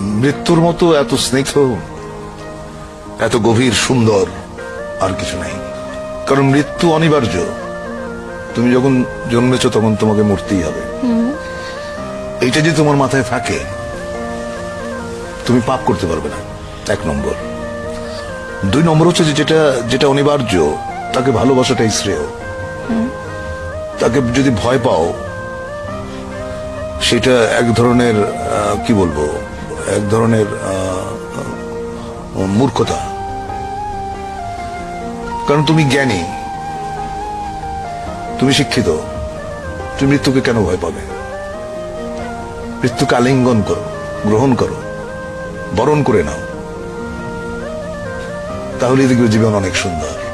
মৃত্যুর মতো এত স্নিগ্ধ, এত গভীর, সুন্দর আর কিছু নেই। কারণ মৃত্যু অনিবার্য। তুমি যখন জন্মেছ তখন তোমাকে মরতেই হবে। এইটা যদি তোমার মাথায় থাকে, তুমি পাপ করতে পারবে না। এক নম্বর। দুই নম্বর হচ্ছে যে যেটা যেটা অনিবার্য, তাকে ভালোবাসাটাই শ্রেয়। তাকে যদি ভয় পাও, সেটা এক ধরনের কি বলব? এক ধরনের মূর্খতা। কারণ তুমি জ্ঞানী, তুমি শিক্ষিত, তুমি মৃত্যুকে কেন ভয় পাবে? মৃত্যুকে আলিঙ্গন করো, গ্রহণ করো, বরণ করে নাও। তাহলে দেখবে জীবন অনেক সুন্দর।